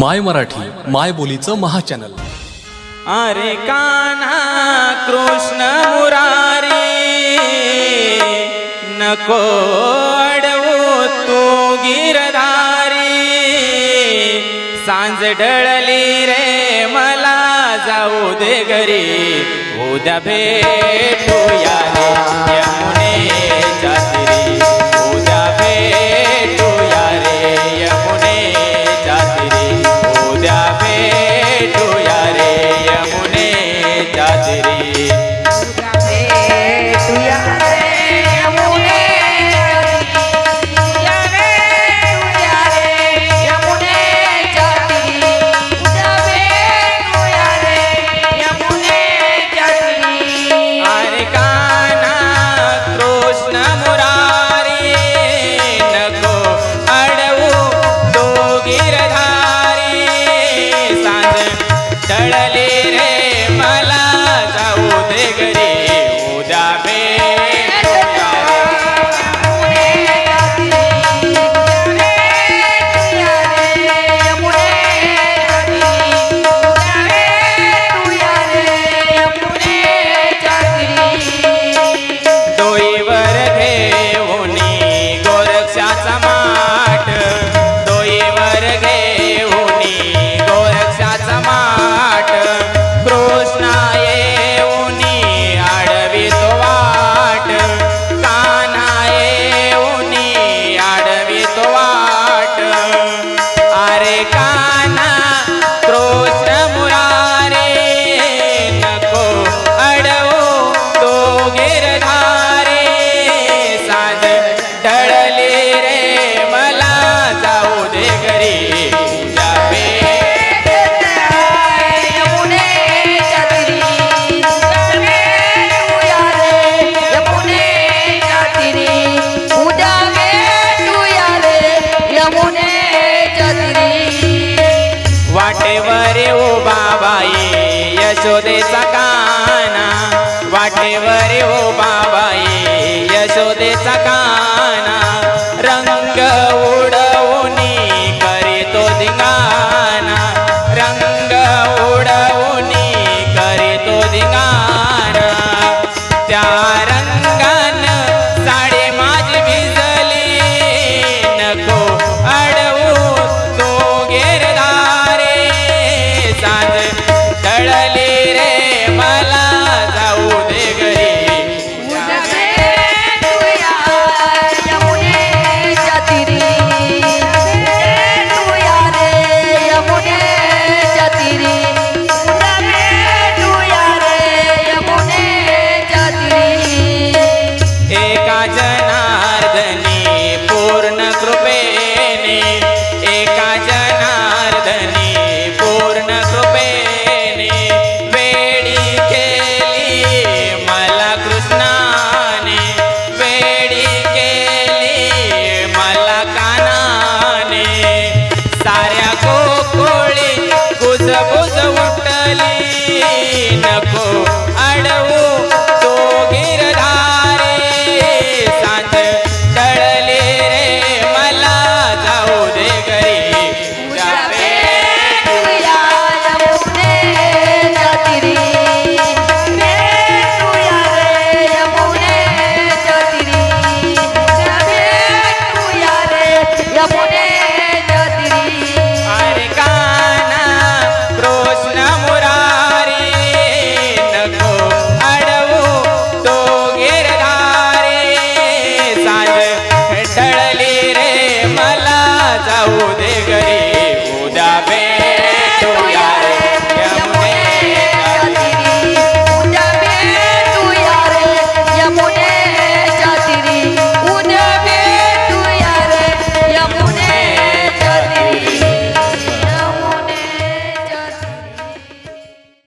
माय मराठी माय बोलीचं महाचॅनल. अरे काना कृष्ण मुरारी नको अडवू तू गिरधारी. सांज डळली रे मला जाऊ दे घरी. उद्या भेटूया तेरी nessa casa.